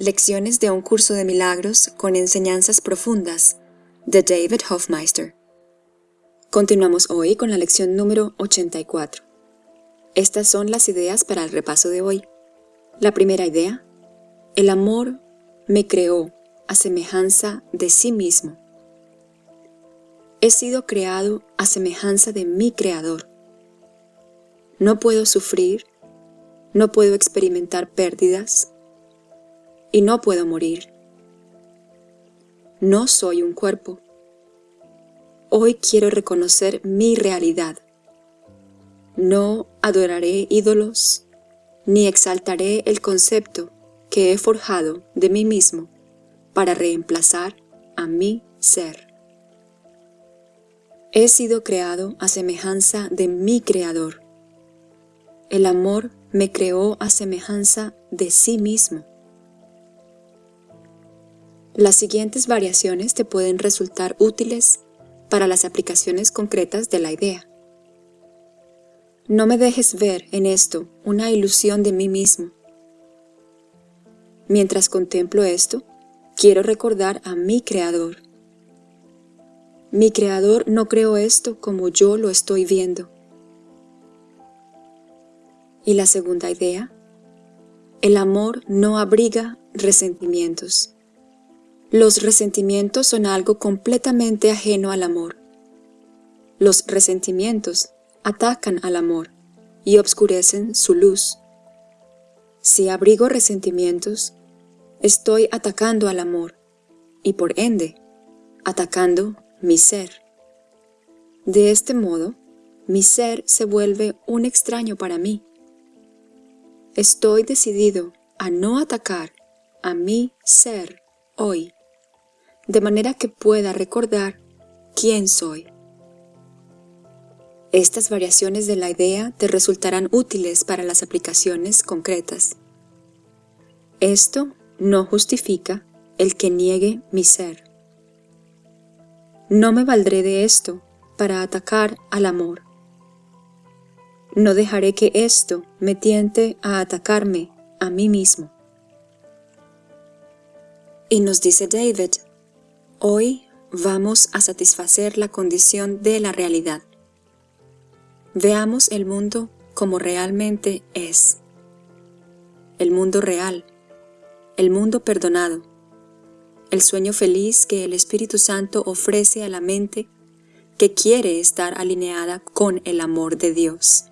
Lecciones de un curso de milagros con enseñanzas profundas de David Hofmeister. Continuamos hoy con la lección número 84. Estas son las ideas para el repaso de hoy. La primera idea, el amor me creó a semejanza de sí mismo. He sido creado a semejanza de mi Creador. No puedo sufrir, no puedo experimentar pérdidas y no puedo morir. No soy un cuerpo. Hoy quiero reconocer mi realidad. No adoraré ídolos, ni exaltaré el concepto que he forjado de mí mismo para reemplazar a mi ser. He sido creado a semejanza de mi Creador. El amor me creó a semejanza de sí mismo. Las siguientes variaciones te pueden resultar útiles para las aplicaciones concretas de la idea. No me dejes ver en esto una ilusión de mí mismo. Mientras contemplo esto, quiero recordar a mi Creador. Mi Creador no creó esto como yo lo estoy viendo. Y la segunda idea, el amor no abriga resentimientos. Los resentimientos son algo completamente ajeno al amor. Los resentimientos atacan al amor y obscurecen su luz. Si abrigo resentimientos, estoy atacando al amor y por ende, atacando mi ser. De este modo, mi ser se vuelve un extraño para mí. Estoy decidido a no atacar a mi ser hoy de manera que pueda recordar quién soy. Estas variaciones de la idea te resultarán útiles para las aplicaciones concretas. Esto no justifica el que niegue mi ser. No me valdré de esto para atacar al amor. No dejaré que esto me tiente a atacarme a mí mismo. Y nos dice David, Hoy vamos a satisfacer la condición de la realidad. Veamos el mundo como realmente es. El mundo real, el mundo perdonado, el sueño feliz que el Espíritu Santo ofrece a la mente que quiere estar alineada con el amor de Dios.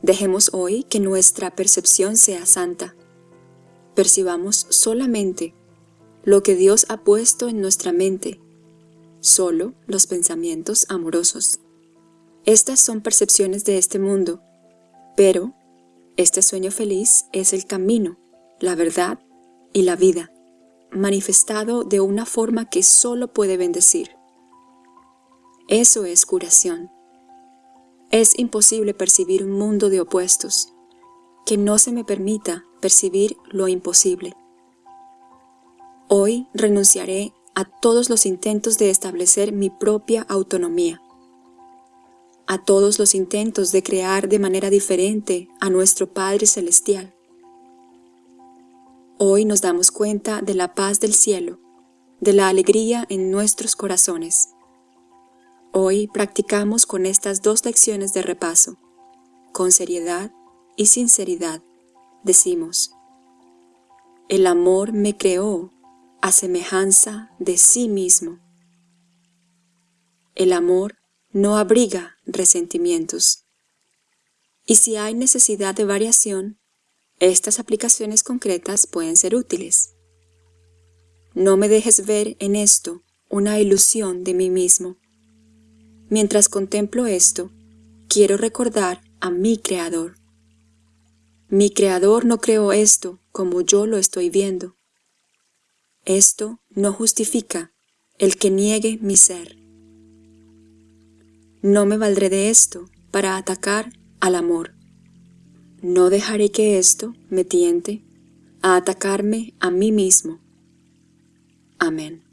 Dejemos hoy que nuestra percepción sea santa. Percibamos solamente lo que Dios ha puesto en nuestra mente, solo los pensamientos amorosos. Estas son percepciones de este mundo, pero este sueño feliz es el camino, la verdad y la vida, manifestado de una forma que solo puede bendecir. Eso es curación. Es imposible percibir un mundo de opuestos, que no se me permita percibir lo imposible. Hoy renunciaré a todos los intentos de establecer mi propia autonomía, a todos los intentos de crear de manera diferente a nuestro Padre Celestial. Hoy nos damos cuenta de la paz del cielo, de la alegría en nuestros corazones. Hoy practicamos con estas dos lecciones de repaso. Con seriedad y sinceridad decimos, el amor me creó a semejanza de sí mismo. El amor no abriga resentimientos. Y si hay necesidad de variación, estas aplicaciones concretas pueden ser útiles. No me dejes ver en esto una ilusión de mí mismo. Mientras contemplo esto, quiero recordar a mi Creador. Mi Creador no creó esto como yo lo estoy viendo. Esto no justifica el que niegue mi ser. No me valdré de esto para atacar al amor. No dejaré que esto me tiente a atacarme a mí mismo. Amén.